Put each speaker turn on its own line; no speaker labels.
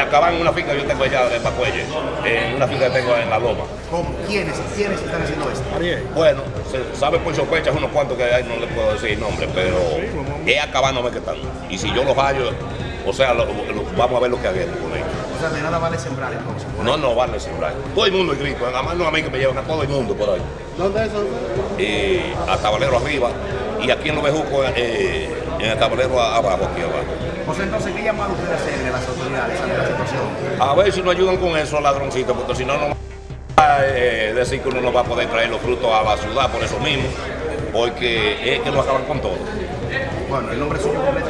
acaban en una finca yo tengo allá de Pacuelle, en una finca que tengo en La Loma.
¿Cómo? ¿Quiénes? ¿Quiénes están haciendo esto?
Bueno, se sabe por sospechas unos cuantos que hay, no le puedo decir nombre, pero es acabándome que están. Y si yo los hallo, o sea, lo- lo- vamos a ver lo que hagamos con ellos.
O sea, de nada vale sembrar entonces.
No, no vale sembrar. Todo el mundo es grito, además no a mí que me llevan a todo el mundo por ahí.
¿Dónde es eso?
Y a Tabalero arriba, y aquí en Los Bejucos, eh, en el Tabalero abajo, aquí abajo.
José, entonces, ¿qué llamado usted hacerle a las autoridades
A ver si nos ayudan con eso, ladroncitos, porque si no, no va a eh, decir que uno no va a poder traer los frutos a la ciudad por eso mismo, porque es que nos acaban con todo.
Bueno, el nombre suyo completo